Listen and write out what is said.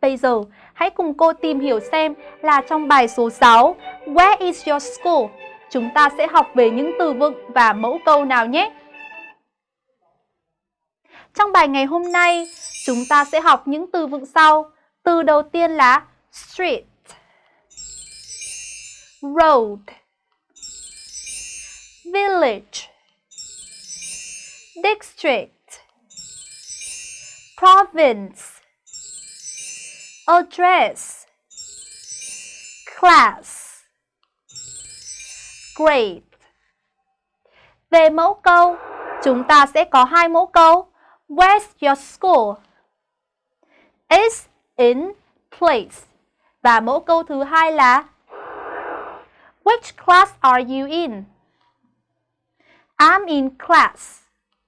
Bây giờ, hãy cùng cô tìm hiểu xem là trong bài số 6 Where is your school? Chúng ta sẽ học về những từ vựng và mẫu câu nào nhé. Trong bài ngày hôm nay, chúng ta sẽ học những từ vựng sau. Từ đầu tiên là street, road, village, district, province, address, class, grade. Về mẫu câu, chúng ta sẽ có hai mẫu câu. Where's your school? Is in place. Và mẫu câu thứ hai là Which class are you in? I'm in class